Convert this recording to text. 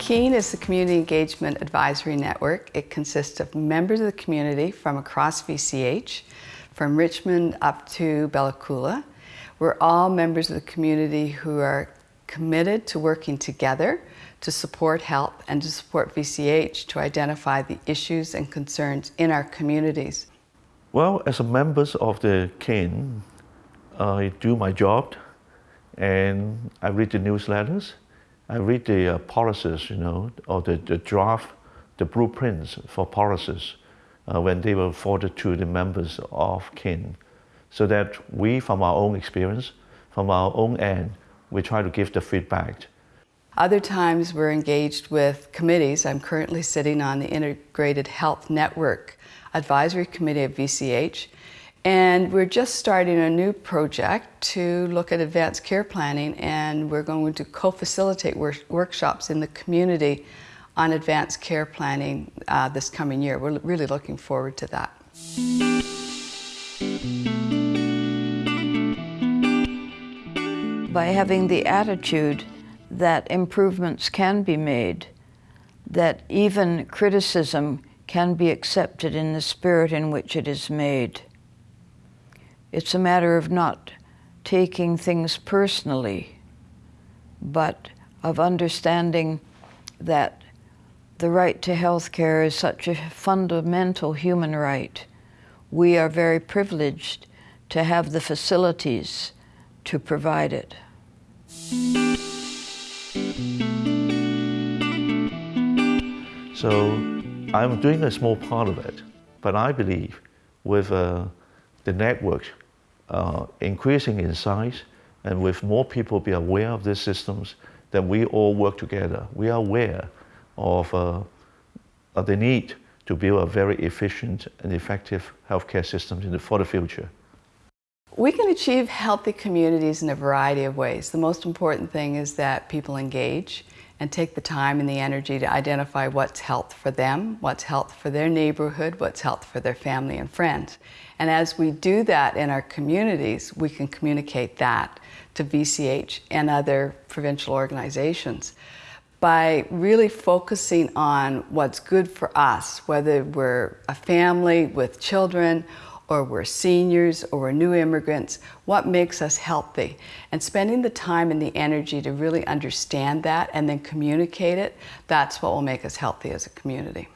CEAN is the Community Engagement Advisory Network. It consists of members of the community from across VCH, from Richmond up to Bella Coola. We're all members of the community who are committed to working together to support health and to support VCH to identify the issues and concerns in our communities. Well, as a member of the CEAN, I do my job and I read the newsletters. I read the uh, policies, you know, or the, the draft, the blueprints for policies uh, when they were forwarded to the members of CEAN, So that we, from our own experience, from our own end, we try to give the feedback. Other times we're engaged with committees. I'm currently sitting on the Integrated Health Network Advisory Committee of VCH, and we're just starting a new project to look at advanced care planning, and we're going to co-facilitate wor workshops in the community on advanced care planning uh, this coming year. We're really looking forward to that. by having the attitude that improvements can be made, that even criticism can be accepted in the spirit in which it is made. It's a matter of not taking things personally, but of understanding that the right to health care is such a fundamental human right. We are very privileged to have the facilities to provide it. So I'm doing a small part of it, but I believe with uh, the network uh, increasing in size and with more people be aware of these systems, then we all work together. We are aware of, uh, of the need to build a very efficient and effective healthcare system the, for the future. We can achieve healthy communities in a variety of ways. The most important thing is that people engage and take the time and the energy to identify what's health for them, what's health for their neighborhood, what's health for their family and friends. And as we do that in our communities, we can communicate that to VCH and other provincial organizations by really focusing on what's good for us, whether we're a family with children or we're seniors or we're new immigrants, what makes us healthy? And spending the time and the energy to really understand that and then communicate it, that's what will make us healthy as a community.